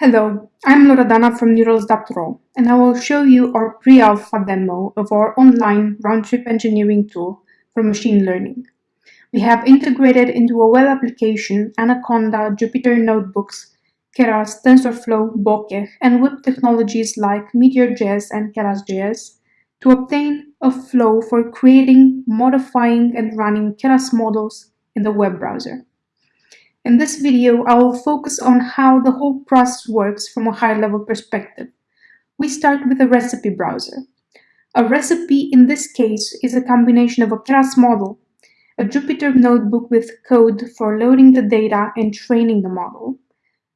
Hello, I'm Loredana from Neurals.ro and I will show you our pre-alpha demo of our online round-trip engineering tool for machine learning. We have integrated into a web application Anaconda, Jupyter Notebooks, Keras, TensorFlow, Bokeh, and web technologies like Meteor.js and Keras.js to obtain a flow for creating, modifying, and running Keras models in the web browser. In this video, I will focus on how the whole process works from a high-level perspective. We start with a recipe browser. A recipe in this case is a combination of a Keras model, a Jupyter notebook with code for loading the data and training the model,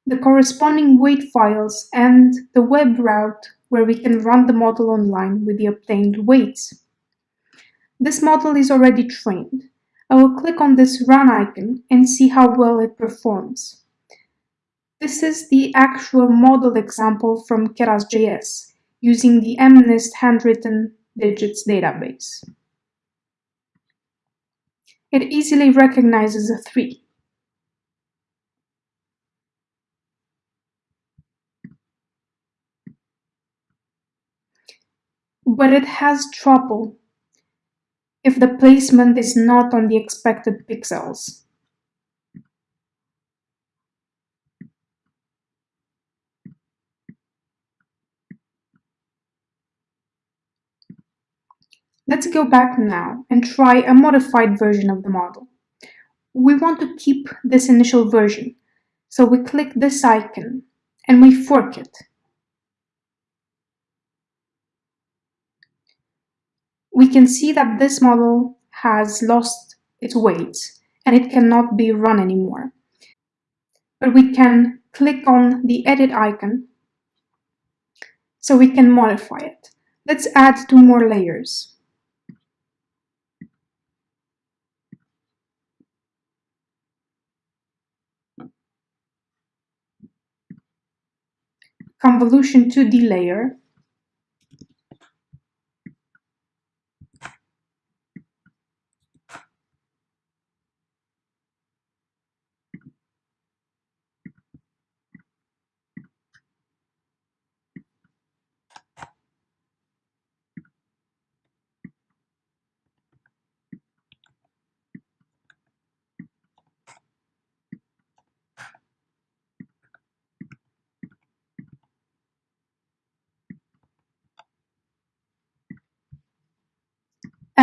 the corresponding weight files, and the web route where we can run the model online with the obtained weights. This model is already trained. I will click on this run icon and see how well it performs. This is the actual model example from Keras.js using the MNIST handwritten digits database. It easily recognizes a 3. But it has trouble if the placement is not on the expected pixels. Let's go back now and try a modified version of the model. We want to keep this initial version, so we click this icon and we fork it. We can see that this model has lost its weight and it cannot be run anymore. But we can click on the edit icon so we can modify it. Let's add two more layers. Convolution 2D layer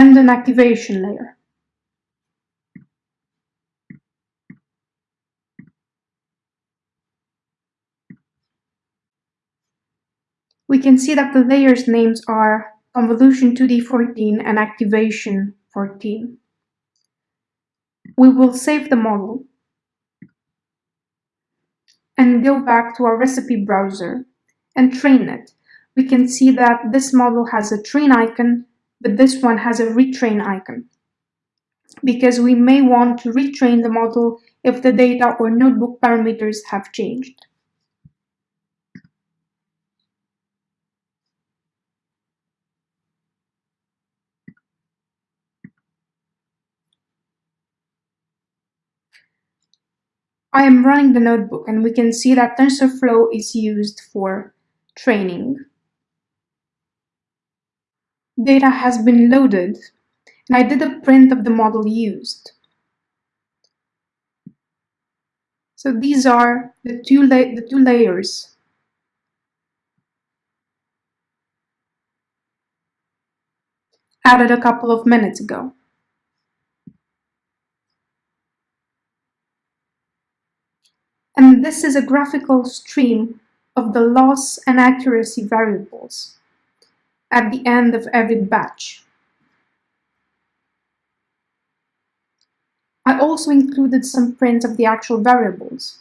and an activation layer. We can see that the layers names are convolution 2D14 and activation 14. We will save the model and go back to our recipe browser and train it. We can see that this model has a train icon but this one has a retrain icon because we may want to retrain the model if the data or notebook parameters have changed. I am running the notebook and we can see that TensorFlow is used for training data has been loaded and I did a print of the model used. So these are the two, the two layers. Added a couple of minutes ago. And this is a graphical stream of the loss and accuracy variables at the end of every batch. I also included some prints of the actual variables.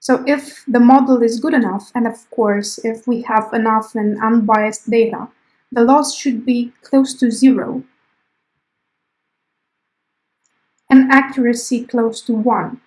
So if the model is good enough, and of course, if we have enough and unbiased data, the loss should be close to zero and accuracy close to one.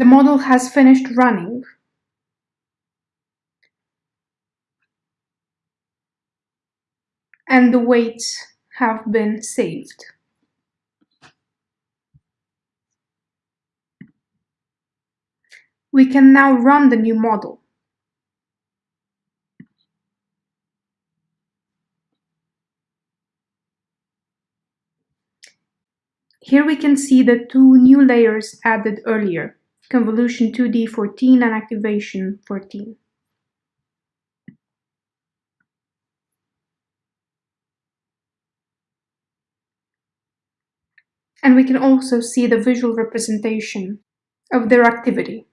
The model has finished running. And the weights have been saved. We can now run the new model. Here we can see the two new layers added earlier, Convolution 2D 14 and Activation 14. And we can also see the visual representation of their activity.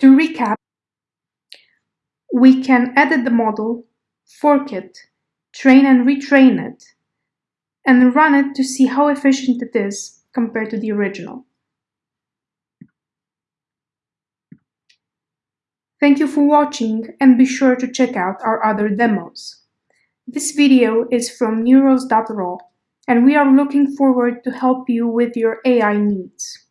To recap, we can edit the model, fork it, train and retrain it, and run it to see how efficient it is compared to the original. Thank you for watching and be sure to check out our other demos. This video is from Neurals.ro and we are looking forward to help you with your AI needs.